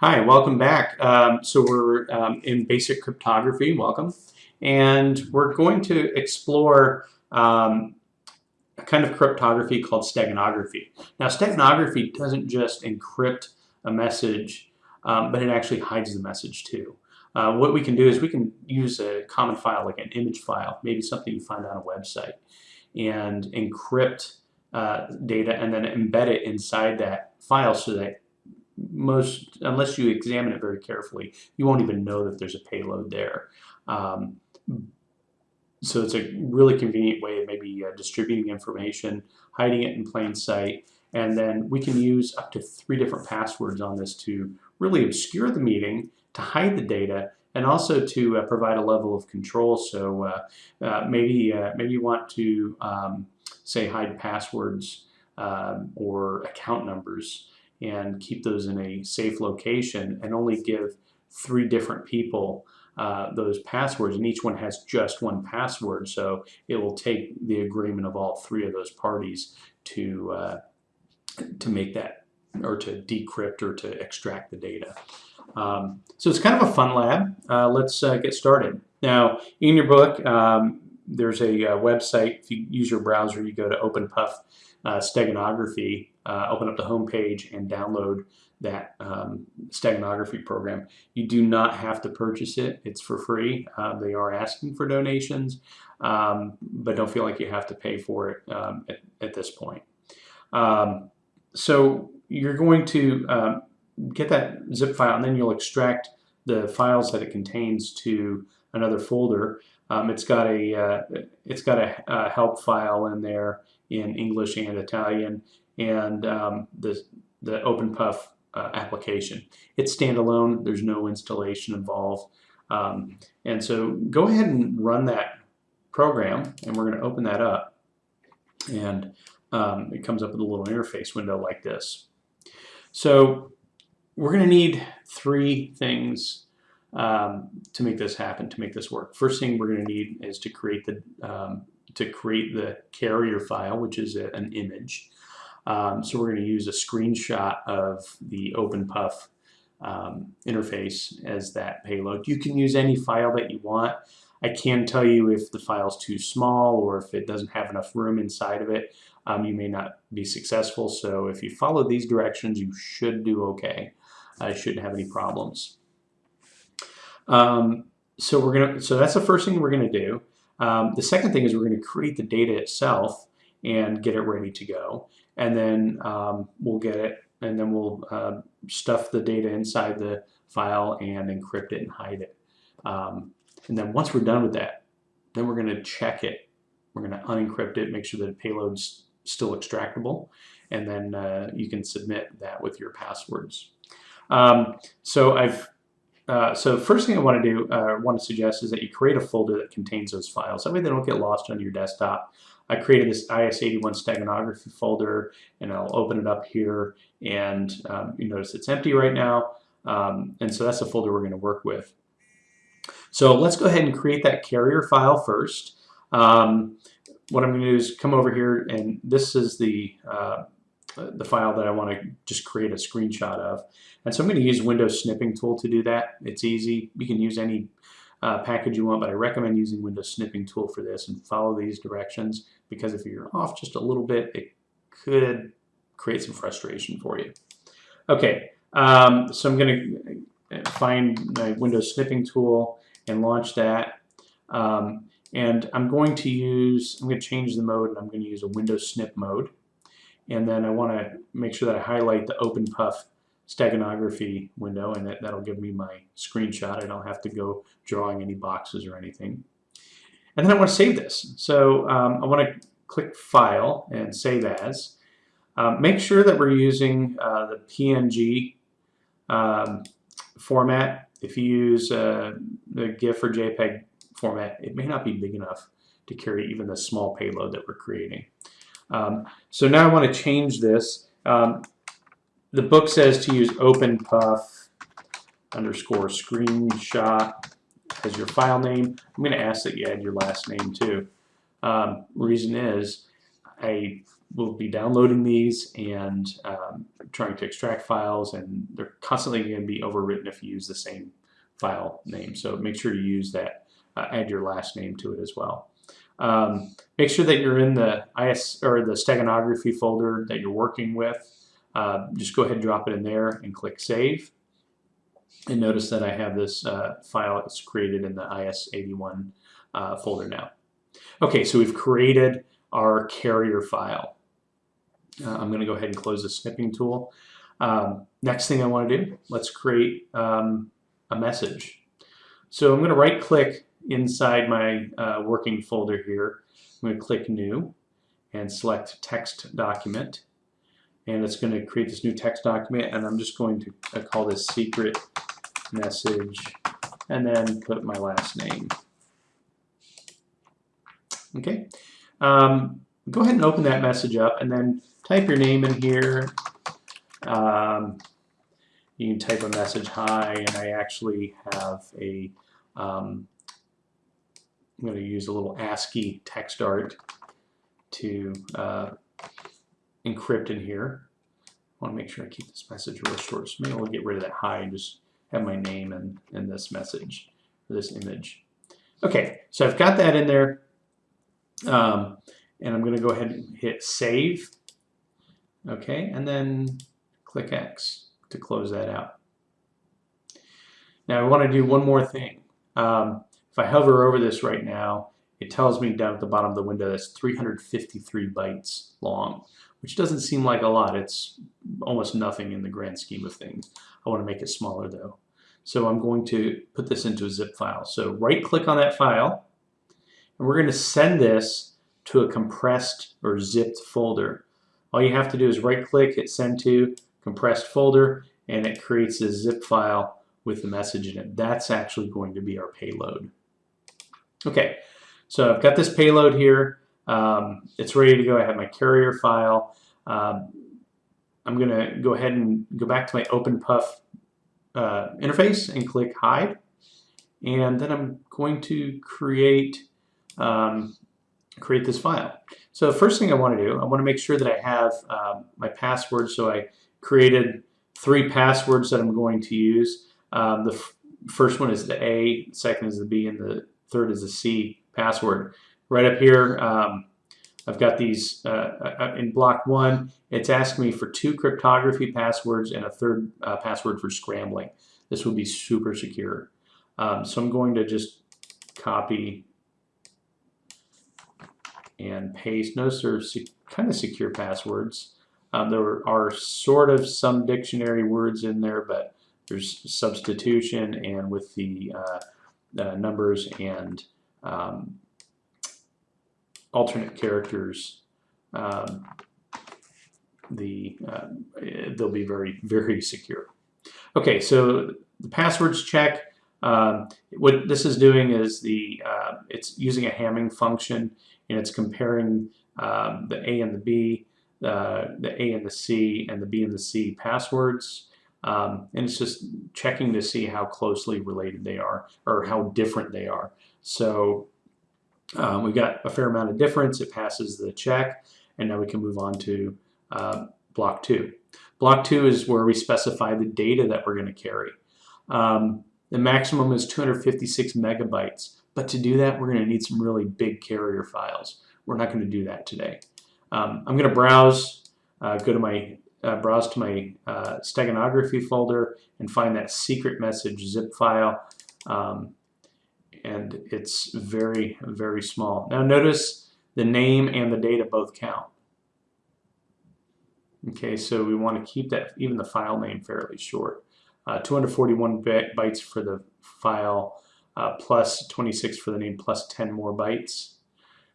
Hi, welcome back. Um, so we're um, in basic cryptography, welcome. And we're going to explore um, a kind of cryptography called steganography. Now steganography doesn't just encrypt a message, um, but it actually hides the message too. Uh, what we can do is we can use a common file like an image file, maybe something you find on a website, and encrypt uh, data and then embed it inside that file so that most, unless you examine it very carefully, you won't even know that there's a payload there. Um, so it's a really convenient way of maybe uh, distributing information, hiding it in plain sight, and then we can use up to three different passwords on this to really obscure the meeting, to hide the data, and also to uh, provide a level of control. So uh, uh maybe uh, maybe you want to um, say hide passwords um, or account numbers and keep those in a safe location and only give three different people uh, those passwords and each one has just one password so it will take the agreement of all three of those parties to uh, to make that or to decrypt or to extract the data. Um, so it's kind of a fun lab. Uh, let's uh, get started. Now in your book um, there's a uh, website if you use your browser you go to OpenPuff uh, steganography, uh, open up the home page and download that um, steganography program. You do not have to purchase it. It's for free. Uh, they are asking for donations, um, but don't feel like you have to pay for it um, at, at, this point. Um, so you're going to um, get that zip file and then you'll extract the files that it contains to another folder. Um, it's got a uh, it's got a, a help file in there in English and Italian, and um, the, the OpenPuff uh, application. It's standalone, there's no installation involved. Um, and so go ahead and run that program, and we're going to open that up. And um, it comes up with a little interface window like this. So we're going to need three things um, to make this happen, to make this work. First thing we're going to need is to create the um, to create the carrier file, which is a, an image. Um, so we're going to use a screenshot of the OpenPuff um, interface as that payload. You can use any file that you want. I can tell you if the file is too small or if it doesn't have enough room inside of it, um, you may not be successful. So if you follow these directions, you should do okay. I shouldn't have any problems. Um, so we're gonna. So that's the first thing we're gonna do. Um, the second thing is we're going to create the data itself and get it ready to go. And then um, we'll get it and then we'll uh, stuff the data inside the file and encrypt it and hide it. Um, and then once we're done with that, then we're going to check it. We're going to unencrypt it, make sure that the payload's still extractable, and then uh, you can submit that with your passwords. Um, so I've uh, so first thing I want to do, uh, want to suggest is that you create a folder that contains those files. That way they don't get lost on your desktop. I created this IS81 steganography folder and I'll open it up here and um, you notice it's empty right now. Um, and so that's the folder we're going to work with. So let's go ahead and create that carrier file first. Um, what I'm going to do is come over here and this is the uh, the file that I want to just create a screenshot of. And so I'm going to use Windows Snipping Tool to do that. It's easy. You can use any uh, package you want, but I recommend using Windows Snipping Tool for this and follow these directions because if you're off just a little bit, it could create some frustration for you. Okay, um, so I'm going to find my Windows Snipping Tool and launch that. Um, and I'm going to use, I'm going to change the mode and I'm going to use a Windows Snip mode. And then I want to make sure that I highlight the OpenPuff steganography window and that, that'll give me my screenshot. I don't have to go drawing any boxes or anything. And then I want to save this. So um, I want to click File and Save As. Um, make sure that we're using uh, the PNG um, format. If you use uh, the GIF or JPEG format, it may not be big enough to carry even the small payload that we're creating. Um, so now I want to change this. Um, the book says to use OpenPuff underscore screenshot as your file name. I'm going to ask that you add your last name too. Um, reason is I will be downloading these and um, trying to extract files, and they're constantly going to be overwritten if you use the same file name. So make sure you use that, uh, add your last name to it as well. Um, make sure that you're in the IS or the steganography folder that you're working with. Uh, just go ahead and drop it in there and click Save. And notice that I have this uh, file that's created in the IS81 uh, folder now. Okay, so we've created our carrier file. Uh, I'm going to go ahead and close the snipping tool. Um, next thing I want to do, let's create um, a message. So I'm going to right click inside my uh, working folder here. I'm going to click New and select Text Document. And it's going to create this new text document and I'm just going to call this secret message and then put my last name. Okay. Um, go ahead and open that message up and then type your name in here. Um, you can type a message hi and I actually have a um, I'm going to use a little ASCII text art to uh, encrypt in here. I want to make sure I keep this message real short. So maybe I'll get rid of that hi and just have my name in, in this message, this image. Okay, so I've got that in there. Um, and I'm going to go ahead and hit save. Okay, and then click X to close that out. Now I want to do one more thing. Um, if I hover over this right now, it tells me down at the bottom of the window that's 353 bytes long, which doesn't seem like a lot. It's almost nothing in the grand scheme of things. I want to make it smaller though. So I'm going to put this into a zip file. So right click on that file, and we're going to send this to a compressed or zipped folder. All you have to do is right click, hit send to, compressed folder, and it creates a zip file with the message in it. That's actually going to be our payload. Okay, so I've got this payload here. Um, it's ready to go. I have my carrier file. Um, I'm going to go ahead and go back to my OpenPuff uh, interface and click Hide. And then I'm going to create um, create this file. So the first thing I want to do, I want to make sure that I have uh, my password. So I created three passwords that I'm going to use. Um, the first one is the A, second is the B, and the third is the C password. Right up here, um, I've got these uh, uh, in block one. It's asking me for two cryptography passwords and a third uh, password for scrambling. This will be super secure. Um, so I'm going to just copy and paste. Notice there's kind of secure passwords. Um, there are sort of some dictionary words in there, but there's substitution and with the uh, uh, numbers and um, alternate characters, um, the uh, they'll be very, very secure. Okay, so the passwords check. Um, what this is doing is the uh, it's using a Hamming function and it's comparing um, the A and the B, uh, the A and the C, and the B and the C passwords. Um, and it's just checking to see how closely related they are or how different they are. So um, we've got a fair amount of difference. It passes the check, and now we can move on to uh, block two. Block two is where we specify the data that we're going to carry. Um, the maximum is 256 megabytes. But to do that, we're going to need some really big carrier files. We're not going to do that today. Um, I'm going to browse, uh, go to my, uh, browse to my uh, steganography folder and find that secret message zip file. Um, and it's very, very small. Now notice the name and the data both count. Okay, so we want to keep that, even the file name fairly short. Uh, 241 bytes for the file uh, plus 26 for the name plus 10 more bytes.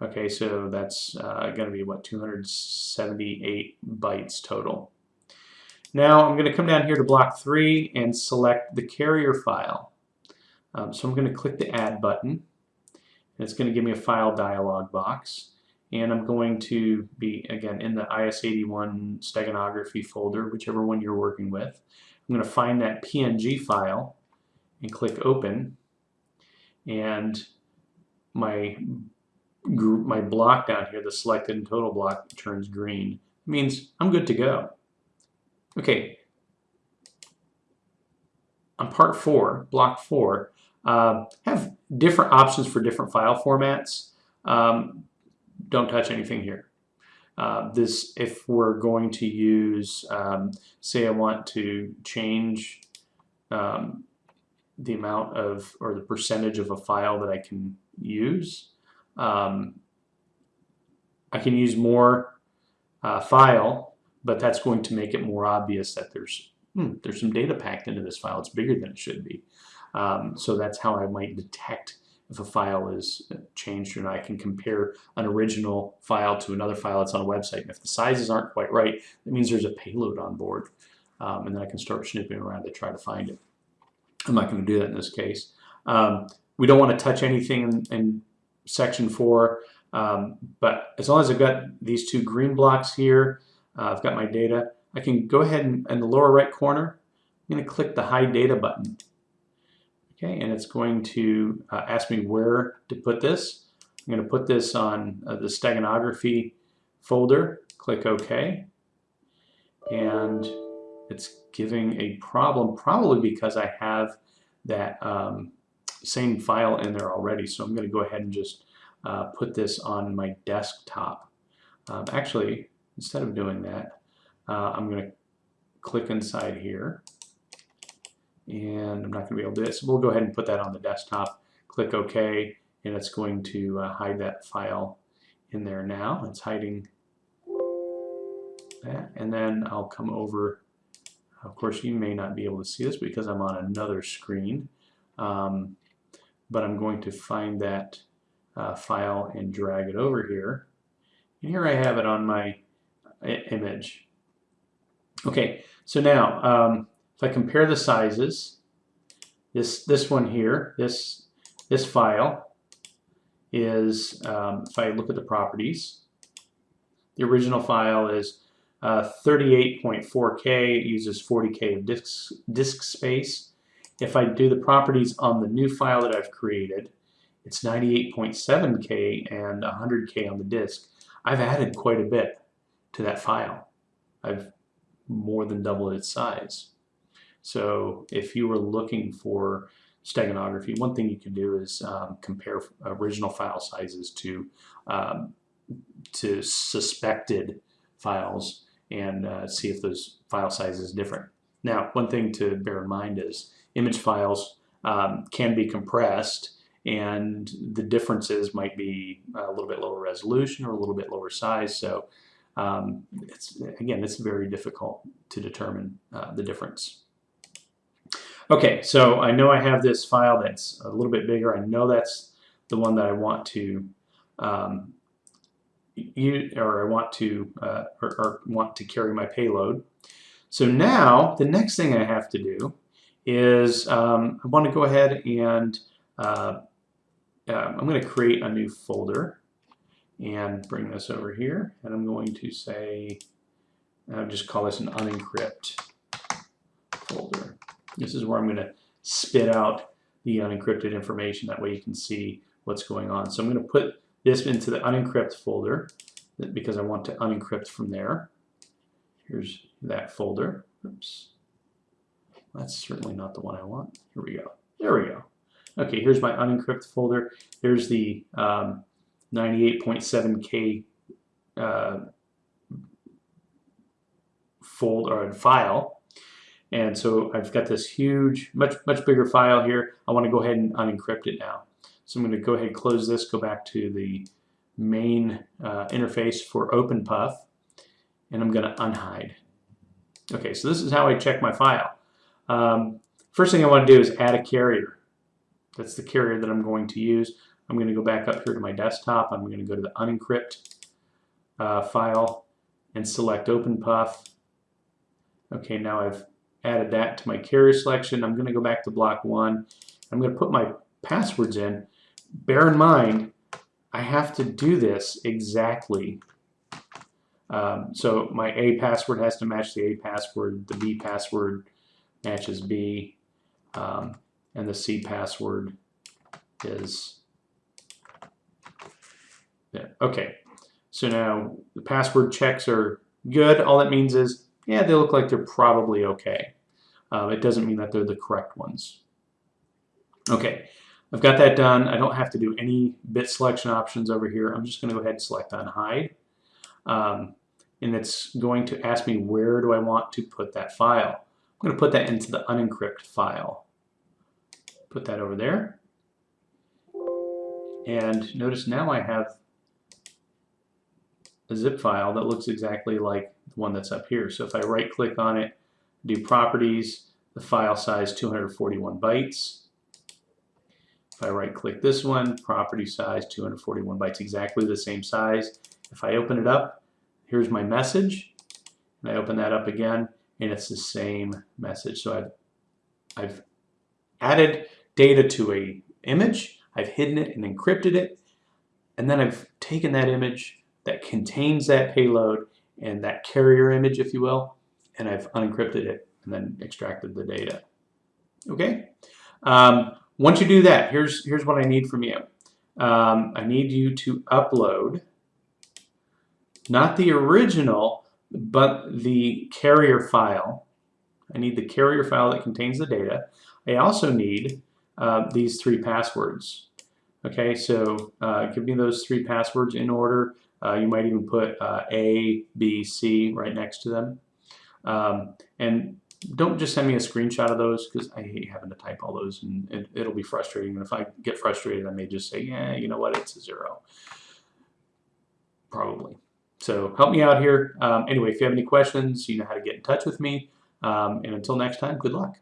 Okay, so that's uh, going to be what 278 bytes total. Now I'm going to come down here to block 3 and select the carrier file. Um, so I'm going to click the add button and it's going to give me a file dialog box and I'm going to be again in the IS81 steganography folder whichever one you're working with. I'm going to find that PNG file and click open and my gr- my block down here, the selected and total block turns green. It means I'm good to go. Okay. On part four, block four, uh, have different options for different file formats. Um, don't touch anything here. Uh, this, if we're going to use, um, say I want to change um, the amount of, or the percentage of a file that I can use, um, I can use more uh, file, but that's going to make it more obvious that there's hmm, there's some data packed into this file. It's bigger than it should be. Um, so that's how I might detect if a file is changed or not. I can compare an original file to another file that's on a website. And if the sizes aren't quite right, that means there's a payload on board. Um, and then I can start snooping around to try to find it. I'm not going to do that in this case. Um, we don't want to touch anything in, in section 4, um, but as long as I've got these two green blocks here, uh, I've got my data, I can go ahead and in the lower right corner, I'm going to click the Hide Data button. Okay, and it's going to uh, ask me where to put this. I'm going to put this on uh, the steganography folder. Click OK. And it's giving a problem, probably because I have that um, same file in there already. So I'm going to go ahead and just uh, put this on my desktop. Um, actually, instead of doing that, uh, I'm going to click inside here and I'm not going to be able to do it. So we'll go ahead and put that on the desktop. Click OK, and it's going to uh, hide that file in there now. It's hiding that, and then I'll come over. Of course, you may not be able to see this because I'm on another screen, um, but I'm going to find that uh, file and drag it over here. And here I have it on my image. Okay, so now um, if I compare the sizes, this this one here, this this file is, um, if I look at the properties, the original file is uh, 38.4K. It uses 40K of disk, disk space. If I do the properties on the new file that I've created, it's 98.7K and 100K on the disk. I've added quite a bit to that file. I've more than doubled its size. So if you were looking for steganography, one thing you can do is um, compare original file sizes to um, to suspected files and uh, see if those file sizes different. Now, one thing to bear in mind is image files um, can be compressed and the differences might be a little bit lower resolution or a little bit lower size. So um, it's again, it's very difficult to determine uh, the difference. Okay, so I know I have this file that's a little bit bigger. I know that's the one that I want to um, use, or I want to uh, or, or, want to carry my payload. So now the next thing I have to do is um, I want to go ahead and uh, uh, I'm going to create a new folder and bring this over here and I'm going to say I'll just call this an unencrypt. This is where I'm going to spit out the unencrypted information. That way you can see what's going on. So I'm going to put this into the unencrypt folder because I want to unencrypt from there. Here's that folder. Oops. That's certainly not the one I want. Here we go. There we go. Okay, here's my unencrypt folder. There's the 98.7K um, uh, folder or file and so I've got this huge, much, much bigger file here. I want to go ahead and unencrypt it now. So I'm going to go ahead and close this, go back to the main uh, interface for OpenPuff, and I'm going to unhide. Okay, so this is how I check my file. Um, first thing I want to do is add a carrier. That's the carrier that I'm going to use. I'm going to go back up here to my desktop. I'm going to go to the unencrypt uh, file and select OpenPuff. Okay, now I've added that to my carrier selection. I'm going to go back to block one. I'm going to put my passwords in. Bear in mind, I have to do this exactly. Um, so my A password has to match the A password. The B password matches B. Um, and the C password is. Okay. So now the password checks are good. All that means is, yeah, they look like they're probably okay. Uh, it doesn't mean that they're the correct ones. Okay, I've got that done. I don't have to do any bit selection options over here. I'm just going to go ahead and select unhide. Um, and it's going to ask me where do I want to put that file. I'm going to put that into the unencrypt file. Put that over there. And notice now I have a zip file that looks exactly like the one that's up here. So if I right click on it, do properties, the file size 241 bytes. If I right click this one, property size 241 bytes, exactly the same size. If I open it up, here's my message. And I open that up again, and it's the same message. So I've, I've added data to a image, I've hidden it and encrypted it, and then I've taken that image that contains that payload and that carrier image, if you will, and I've unencrypted it and then extracted the data. Okay? Um, once you do that, here's, here's what I need from you. Um, I need you to upload not the original, but the carrier file. I need the carrier file that contains the data. I also need uh, these three passwords. Okay, so uh, give me those three passwords in order. Uh, you might even put uh, A, B, C right next to them. Um, and don't just send me a screenshot of those because I hate having to type all those and it, it'll be frustrating. And if I get frustrated, I may just say, yeah, you know what, it's a zero. Probably. So help me out here. Um, anyway, if you have any questions, you know how to get in touch with me. Um, and until next time, good luck.